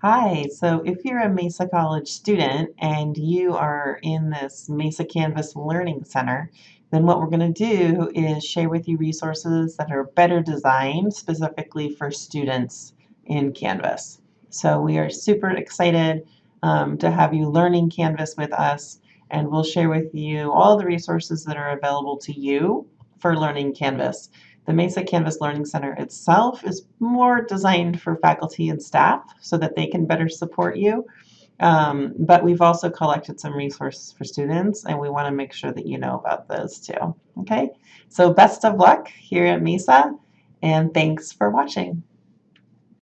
Hi, so if you're a Mesa College student and you are in this Mesa Canvas Learning Center, then what we're going to do is share with you resources that are better designed specifically for students in Canvas. So we are super excited um, to have you learning Canvas with us, and we'll share with you all the resources that are available to you for learning Canvas. The Mesa Canvas Learning Center itself is more designed for faculty and staff so that they can better support you. Um, but we've also collected some resources for students and we want to make sure that you know about those too. Okay, so best of luck here at Mesa and thanks for watching.